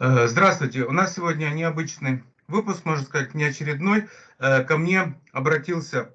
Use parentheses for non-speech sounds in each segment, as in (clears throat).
Э, здравствуйте. У нас сегодня необычный выпуск, можно сказать, неочередной. Э, ко мне обратился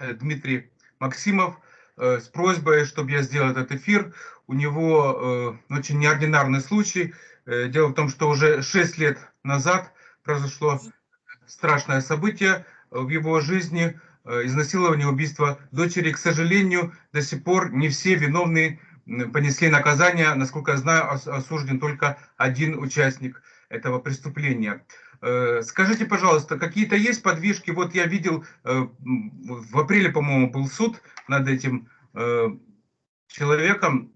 э, Дмитрий Максимов с просьбой, чтобы я сделал этот эфир. У него очень неординарный случай. Дело в том, что уже 6 лет назад произошло страшное событие в его жизни, изнасилование, убийство дочери. К сожалению, до сих пор не все виновные понесли наказание, насколько я знаю, осужден только один участник этого преступления. Э, скажите, пожалуйста, какие-то есть подвижки? Вот я видел, э, в апреле, по-моему, был суд над этим э, человеком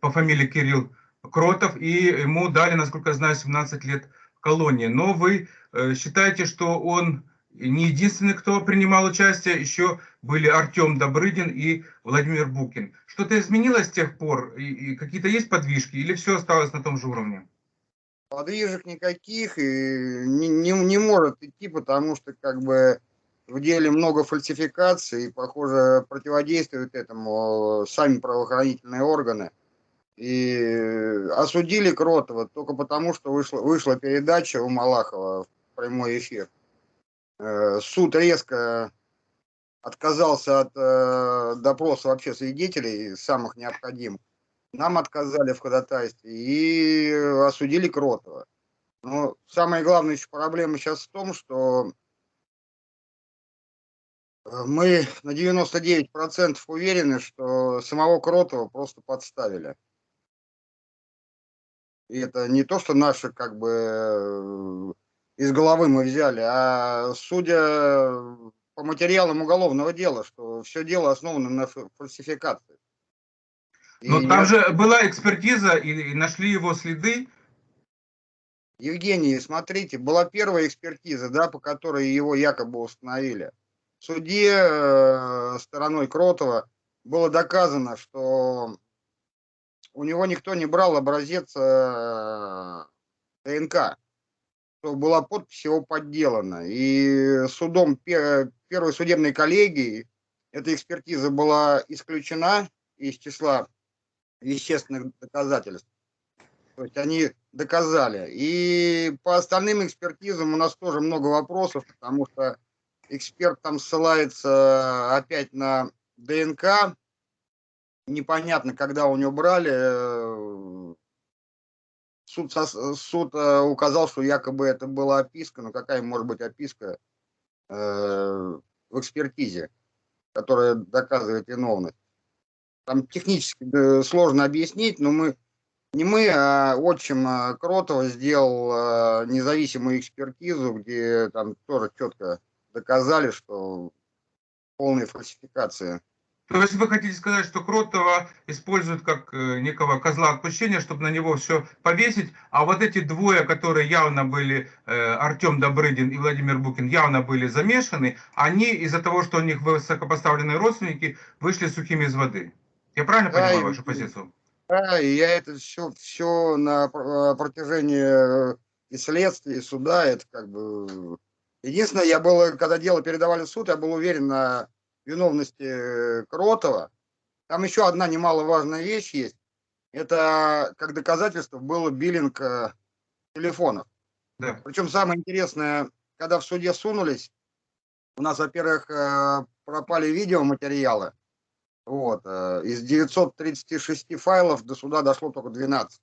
по фамилии Кирилл Кротов, и ему дали, насколько я знаю, 17 лет колонии. Но вы считаете, что он не единственный, кто принимал участие, еще были Артем Добрыдин и Владимир Букин. Что-то изменилось с тех пор? И, и какие-то есть подвижки или все осталось на том же уровне? Подвижек никаких и не, не, не может идти, потому что как бы в деле много фальсификаций, и, похоже, противодействуют этому сами правоохранительные органы. И осудили Кротова только потому, что вышла, вышла передача у Малахова в прямой эфир. Э, суд резко отказался от э, допроса вообще свидетелей, самых необходимых. Нам отказали в ходатайстве и осудили Кротова. Но самая главная еще проблема сейчас в том, что э, мы на 99% уверены, что самого Кротова просто подставили. И это не то, что наши как бы из головы мы взяли, а судя по материалам уголовного дела, что все дело основано на фальсификации. Но и там я... же была экспертиза, и, и нашли его следы. Евгений, смотрите, была первая экспертиза, да, по которой его якобы установили. В суде э, стороной Кротова было доказано, что у него никто не брал образец э, ДНК была подпись его подделана. И судом первой судебной коллегии эта экспертиза была исключена из числа вещественных доказательств. То есть они доказали. И по остальным экспертизам у нас тоже много вопросов, потому что эксперт там ссылается опять на ДНК. Непонятно, когда у него брали суд, суд э, указал, что якобы это была описка, но какая может быть описка э, в экспертизе, которая доказывает виновность. Там технически э, сложно объяснить, но мы не мы, а отчим Кротова сделал независимую экспертизу, где там тоже четко доказали, что полная фальсификация то есть вы хотите сказать, что Кротова используют как э, некого козла отпущения, чтобы на него все повесить, а вот эти двое, которые явно были, э, Артем Добрыдин и Владимир Букин, явно были замешаны, они из-за того, что у них высокопоставленные родственники, вышли сухими из воды. Я правильно да, понимаю вашу позицию? Да, и я это все, все на э, протяжении и следствия, и суда, это как бы... Единственное, я был, когда дело передавали в суд, я был уверен на виновности э, Кротова. Там еще одна немаловажная вещь есть. Это как доказательство было биллинг э, телефонов. Да. Причем самое интересное, когда в суде сунулись, у нас, во-первых, э, пропали видеоматериалы. Вот. Из 936 файлов до суда дошло только 12.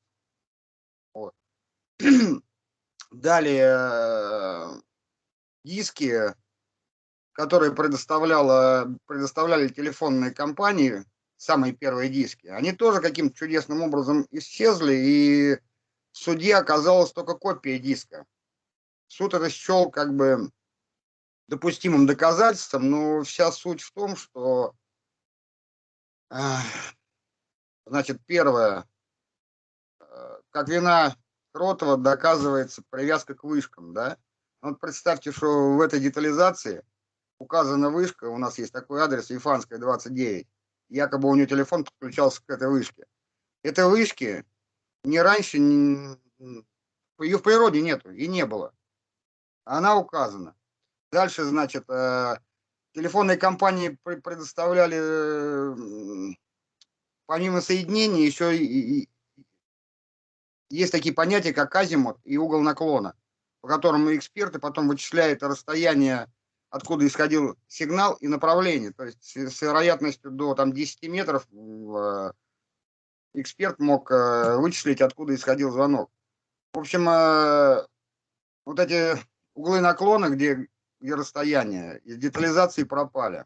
Вот. (clears throat) Далее диски которые предоставляла, предоставляли телефонные компании, самые первые диски, они тоже каким-то чудесным образом исчезли, и в суде оказалась только копия диска. Суд это счел как бы допустимым доказательством, но вся суть в том, что, значит, первое, э, как вина Кротова доказывается привязка к вышкам, да? Вот представьте, что в этой детализации – указана вышка, у нас есть такой адрес, Ефанская, 29. Якобы у нее телефон подключался к этой вышке. Этой вышки не раньше, не, ее в природе нету и не было. Она указана. Дальше, значит, э, телефонные компании предоставляли э, помимо соединений еще и, есть такие понятия, как азимут и угол наклона, по которым эксперты потом вычисляют расстояние, откуда исходил сигнал и направление. То есть с вероятностью до там, 10 метров э, эксперт мог э, вычислить, откуда исходил звонок. В общем, э, вот эти углы наклона, где, где расстояние, из детализации пропали.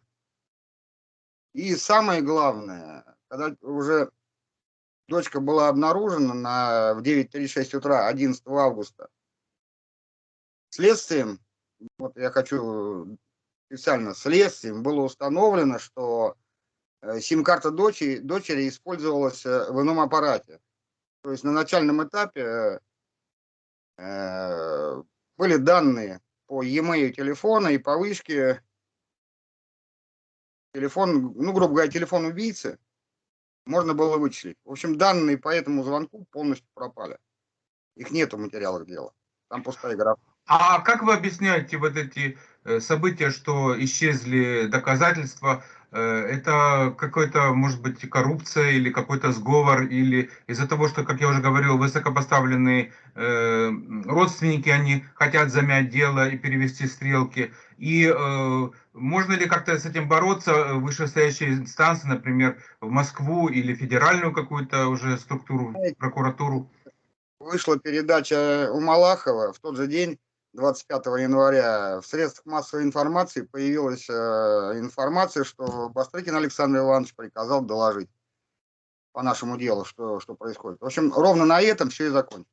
И самое главное, когда уже дочка была обнаружена на, в 9.36 утра 11 августа, следствием, вот я хочу специально следствием, было установлено, что э, сим-карта дочери, дочери использовалась э, в ином аппарате. То есть на начальном этапе э, были данные по e-mail телефона и по вышке телефон, ну, грубо говоря, телефон убийцы можно было вычислить. В общем, данные по этому звонку полностью пропали. Их нету в материалах дела. Там пустая графа. А как вы объясняете вот эти э, события, что исчезли доказательства? Э, это какой-то, может быть, коррупция или какой-то сговор, или из-за того, что, как я уже говорил, высокопоставленные э, родственники, они хотят замять дело и перевести стрелки. И можно ли как-то с этим бороться вышестоящие инстанции, например, в Москву или федеральную какую-то уже структуру, прокуратуру? Вышла передача у Малахова в тот же день, 25 января, в средствах массовой информации появилась э, информация, что Бастрыкин Александр Иванович приказал доложить по нашему делу, что, что происходит. В общем, ровно на этом все и закончилось.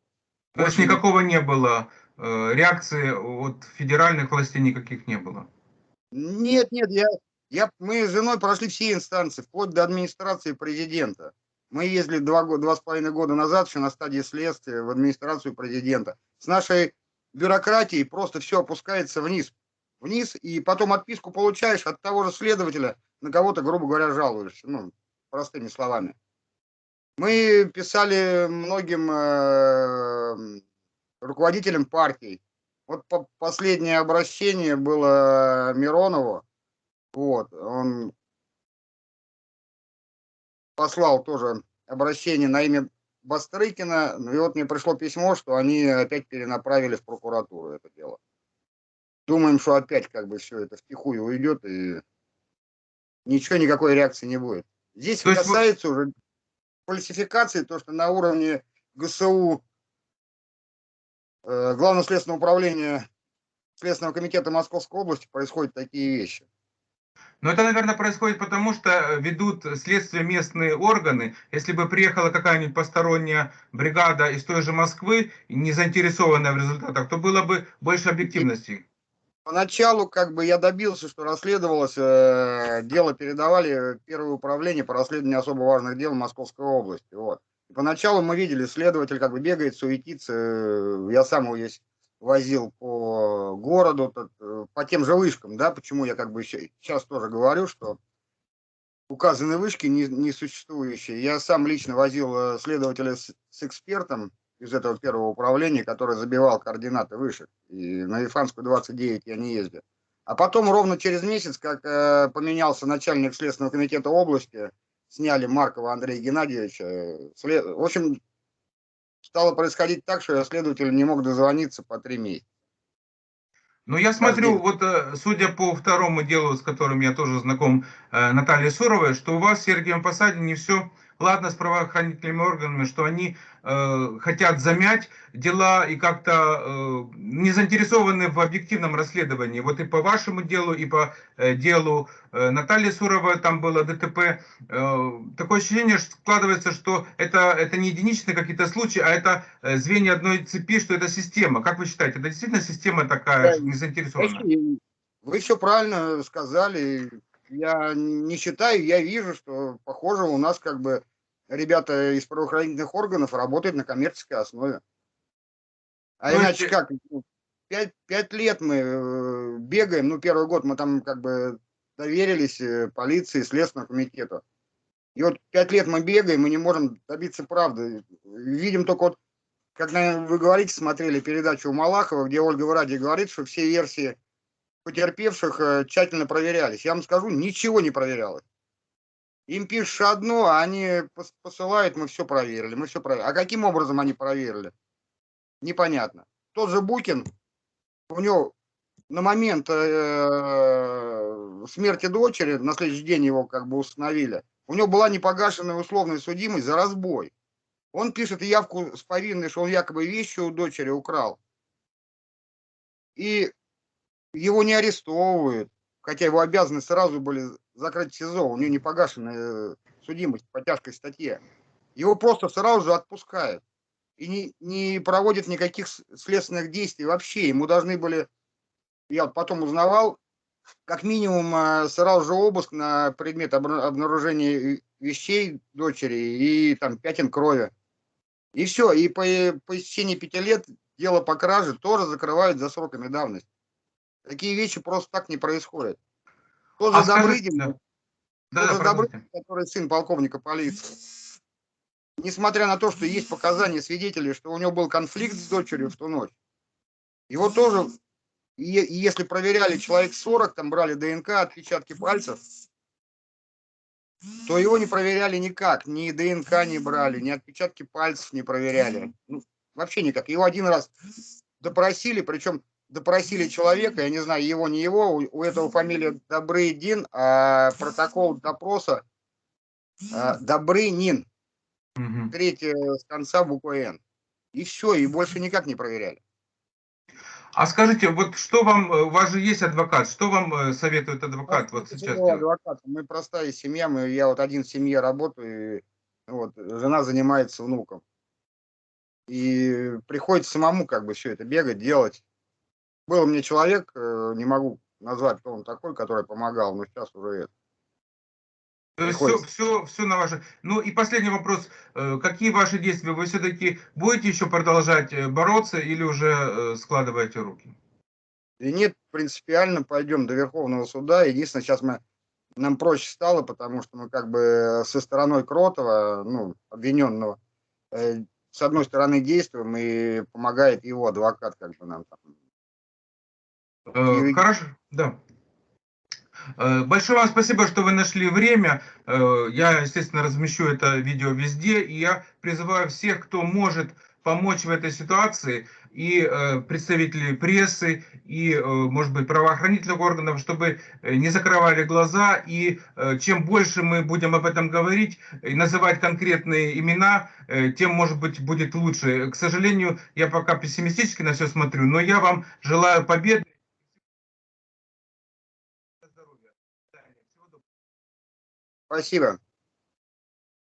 То есть никакого не было э, реакции от федеральных властей никаких не было? Нет, нет, я, я, мы с женой прошли все инстанции, вплоть до администрации президента. Мы ездили два, два с половиной года назад еще на стадии следствия в администрацию президента. С нашей бюрократией просто все опускается вниз. Вниз, и потом отписку получаешь от того же следователя, на кого-то, грубо говоря, жалуешься. Ну, простыми словами. Мы писали многим э, руководителям партий, вот по последнее обращение было Миронову. Вот, он послал тоже обращение на имя Бастрыкина. И вот мне пришло письмо, что они опять перенаправили в прокуратуру это дело. Думаем, что опять как бы все это втихую уйдет и ничего, никакой реакции не будет. Здесь то касается вы... уже фальсификации, то, что на уровне ГСУ Э, Главного следственного управления Следственного комитета Московской области происходят такие вещи. Но это, наверное, происходит потому, что э, ведут следствие местные органы. Если бы приехала какая-нибудь посторонняя бригада из той же Москвы, не заинтересованная в результатах, то было бы больше объективности. Поначалу как бы я добился, что расследовалось, э, дело передавали первое управление по расследованию особо важных дел Московской области. Вот. Поначалу мы видели, следователь как бы бегает, суетится. Э, я сам есть возил по городу, э, по тем же вышкам, да, почему я как бы сейчас тоже говорю, что указаны вышки не, не существующие. Я сам лично возил э, следователя с, с экспертом из этого первого управления, который забивал координаты вышек. И на Ифанскую 29 я не ездил. А потом ровно через месяц, как э, поменялся начальник Следственного комитета области, сняли Маркова Андрея Геннадьевича. В общем, стало происходить так, что я следователю не мог дозвониться по три месяца. Ну, я смотрю, вот э, судя по второму делу, с которым я тоже знаком, э, Наталья Суровой, что у вас в Сергиевом Посаде не все ладно с правоохранительными органами, что они э, хотят замять дела и как-то э, не заинтересованы в объективном расследовании. Вот и по вашему делу, и по э, делу э, Натальи Суровой там было ДТП. Э, такое ощущение что складывается, что это, это не единичные какие-то случаи, а это э, звенья одной цепи, что это система. Как вы считаете, это действительно система такая, не заинтересованная? Вы все правильно сказали я не считаю, я вижу, что, похоже, у нас как бы ребята из правоохранительных органов работают на коммерческой основе. А ну, иначе как? Ну, пять, пять лет мы э, бегаем, ну, первый год мы там как бы доверились э, полиции, Следственному комитету. И вот пять лет мы бегаем, мы не можем добиться правды. Видим только вот, как вы говорите, смотрели передачу у Малахова, где Ольга Вради говорит, что все версии потерпевших э, тщательно проверялись. Я вам скажу, ничего не проверялось. Им пишешь одно, а они пос- посылают, мы все проверили, мы все проверили. А каким образом они проверили? Непонятно. Тот же Букин, у него на момент э, смерти дочери, на следующий день его как бы установили, у него была непогашенная условная судимость за разбой. Он пишет явку с повинной, что он якобы вещи у дочери украл. И его не арестовывают, хотя его обязаны сразу были закрыть СИЗО, у него не погашенная э, судимость по тяжкой статье. Его просто сразу же отпускают. И не, не проводят никаких следственных действий вообще. Ему должны были, я потом узнавал, как минимум э, сразу же обыск на предмет обна- обнаружения э, вещей дочери и там пятен крови. И все, и по, по истечении пяти лет дело по краже тоже закрывают за сроками давности. Такие вещи просто так не происходят. Же А Добрыдин, да. тот Да, же да, продолжите. Добрыдин, который сын полковника полиции, несмотря на то, что есть показания свидетелей, что у него был конфликт с дочерью в ту ночь, его тоже, е- если проверяли человек 40, там брали ДНК, отпечатки пальцев, то его не проверяли никак, ни ДНК не брали, ни отпечатки пальцев не проверяли. Ну, вообще никак. Его один раз допросили, причем допросили человека, я не знаю, его, не его, у, у этого фамилия Добрыдин, а протокол допроса а, Добрынин, Мгм. третье с конца буквы Н. И все, и больше никак не проверяли. А скажите, вот что вам, э, у вас же есть адвокат, что вам э, советует адвокат вот Слушайте, сейчас? адвокат, Мы простая семья, мы, я вот один в семье работаю, и, вот, жена занимается внуком. И приходится самому как бы все это бегать, делать. Был меня человек, э, не могу назвать, кто он такой, который помогал, но сейчас уже это. Приходится. все, все, все на ваше. Ну и последний вопрос. Э, Какие ваши действия? Вы все-таки будете еще продолжать э, бороться или уже складываете руки? И нет, принципиально пойдем до Верховного суда. Единственное, сейчас мы нам проще стало, потому что мы как бы со стороной Кротова, ну, обвиненного, с одной стороны действуем, и помогает его адвокат, как бы нам там. Э, Хорошо, да. Э, Большое вам спасибо, что вы нашли время. Э, Я, естественно, размещу это видео везде. И я призываю всех, кто может помочь в этой ситуации, и э, представителей прессы, и, может быть, правоохранительных органов, чтобы не закрывали глаза. И чем больше мы будем об этом говорить и называть конкретные имена, тем, может быть, будет лучше. К сожалению, я пока пессимистически на все смотрю, но я вам желаю победы. Спасибо.